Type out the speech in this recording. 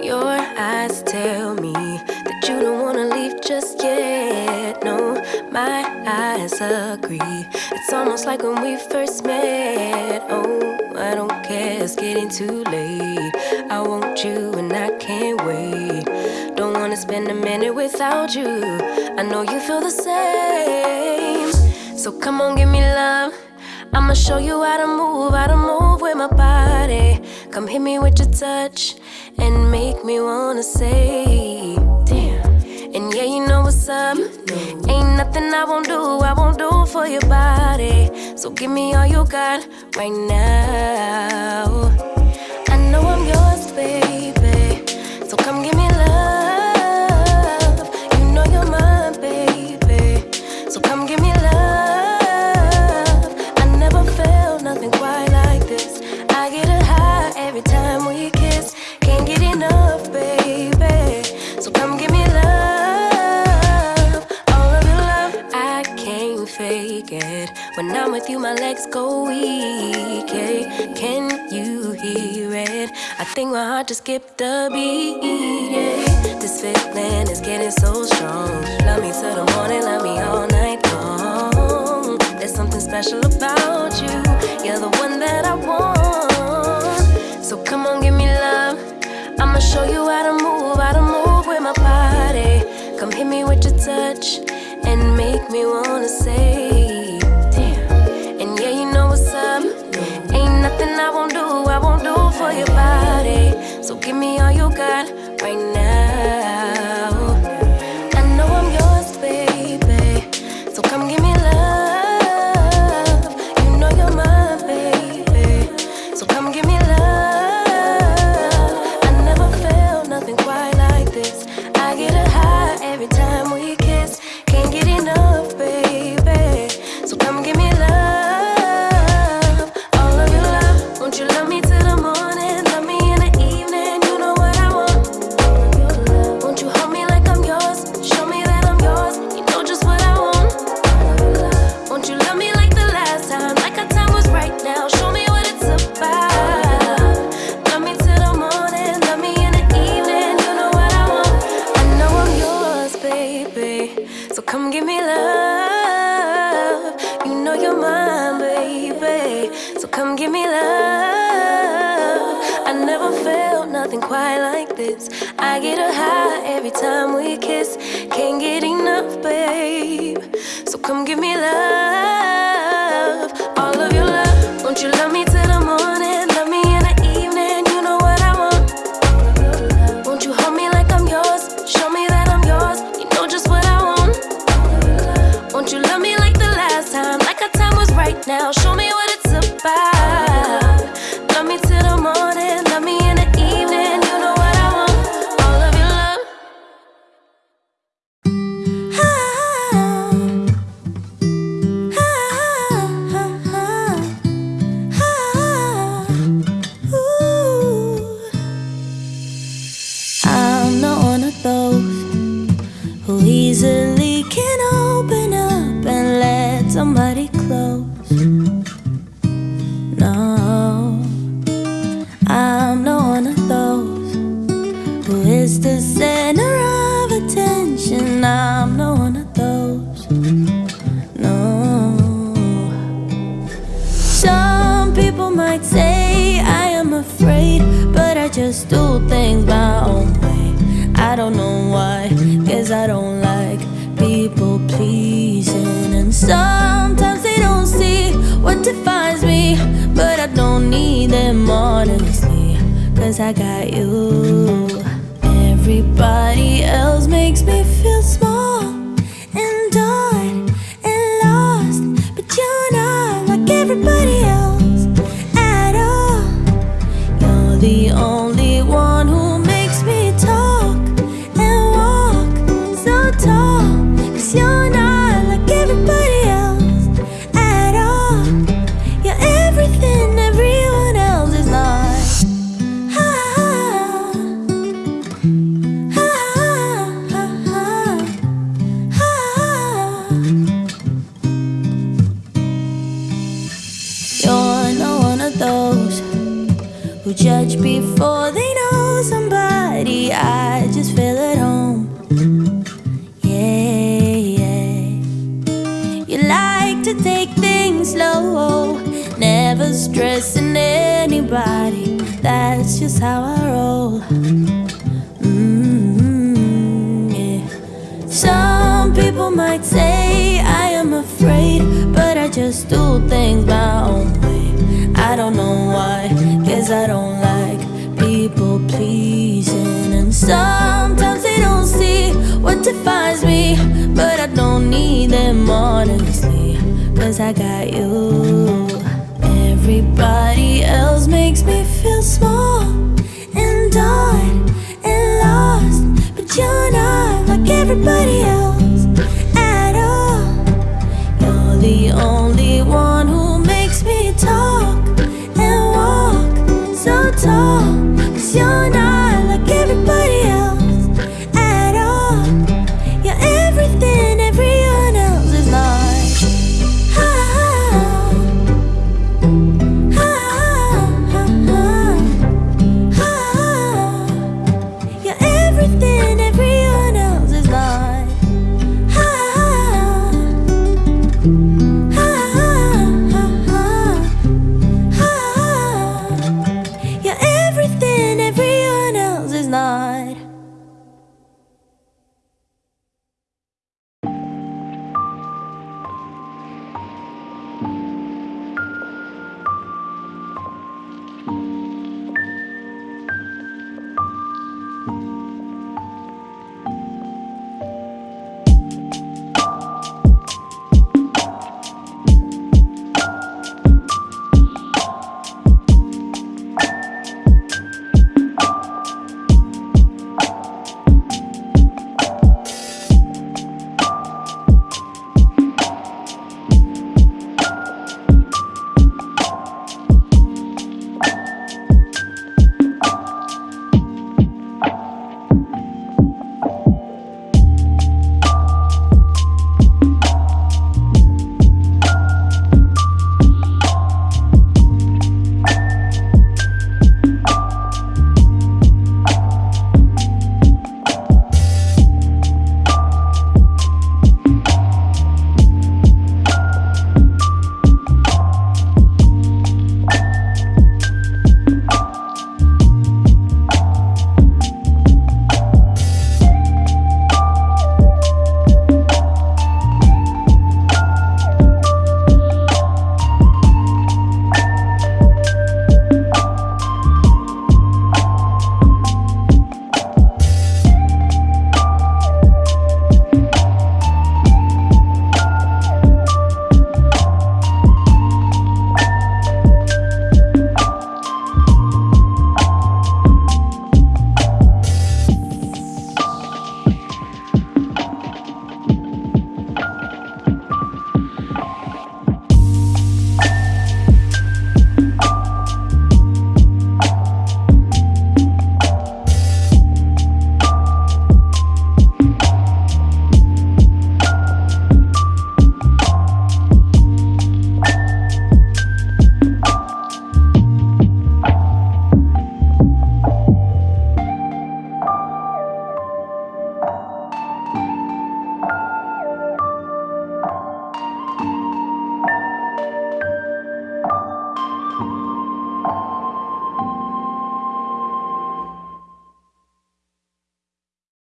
Your eyes tell me that you don't wanna leave just yet. No, my eyes agree. It's almost like when we first met. Oh, I don't care, it's getting too late. I want you and I can't wait. Don't wanna spend a minute without you. I know you feel the same. So come on, give me. I'ma show you how to move, how to move with my body. Come hit me with your touch and make me wanna say, damn. And yeah, you know what's up. Ain't nothing I won't do, I won't do for your body. So give me all you got right now. I know I'm yours, baby. So come give me Can you hear it? I think my heart just skipped a beat. Yeah. This feeling is getting so strong. Love me till the morning, love me all night long. There's something special about you. You're the one that I want. So come on, give me love. I'ma show you how to move, how to move with my body. Come hit me with your touch and make me wanna give me love. I never felt nothing quite like this. I get a high every time we kiss. Can't get enough, babe. So come give me love. I don't know why, cause I don't like people pleasing. And sometimes they don't see what defines me, but I don't need them honestly, cause I got you. Everybody else makes me feel small those who judge before they know somebody. I just feel at home. Yeah, yeah. You to take things slow. Never stressing anybody, that's just how I roll. Mm, yeah. Some people might say I am afraid, but I just do things my own way. I don't know why, guess I don't like people pleasing. And sometimes they don't see what defines me, but I don't need them honestly, cause I got you. Everybody else makes me feel small and odd and lost, but you're not like everybody else.